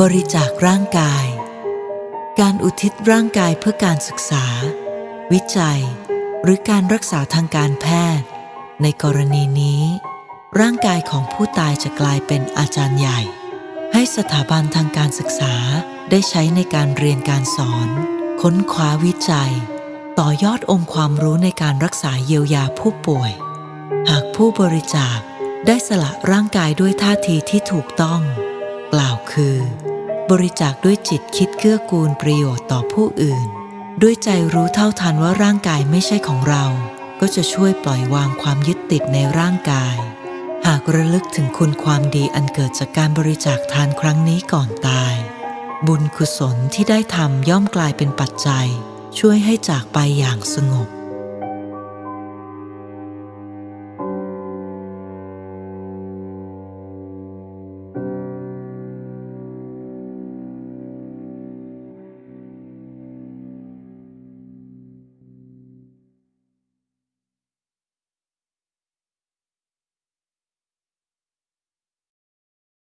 บริจาคร่างกาย การอุทิศร่างกายเพื่อการศึกษา วิจัย หรือการรักษาทางการแพทย์ ในกรณีนี้ ร่างกายของผู้ตายจะกลายเป็นอาจารย์ใหญ่ ให้สถาบันทางการศึกษาได้ใช้ในการเรียนการสอน ค้นคว้าวิจัย ต่อยอดองค์ความรู้ในการรักษาเยียวยาผู้ป่วย หากผู้บริจาค ได้สละร่างกายด้วยท่าทีที่ถูกต้อง กล่าวคือ บริจาคด้วยจิตคิดเกื้อกูลประโยชน์ต่อผู้อื่น ด้วยใจรู้เท่าทันว่าร่างกายไม่ใช่ของเรา ก็จะช่วยปล่อยวางความยึดติดในร่างกาย หากระลึกถึงคุณความดีอันเกิดจากการบริจาคทานครั้งนี้ก่อนตาย บุญกุศลที่ได้ทำย่อมกลายเป็นปัจจัย ช่วยให้จากไปอย่างสงบ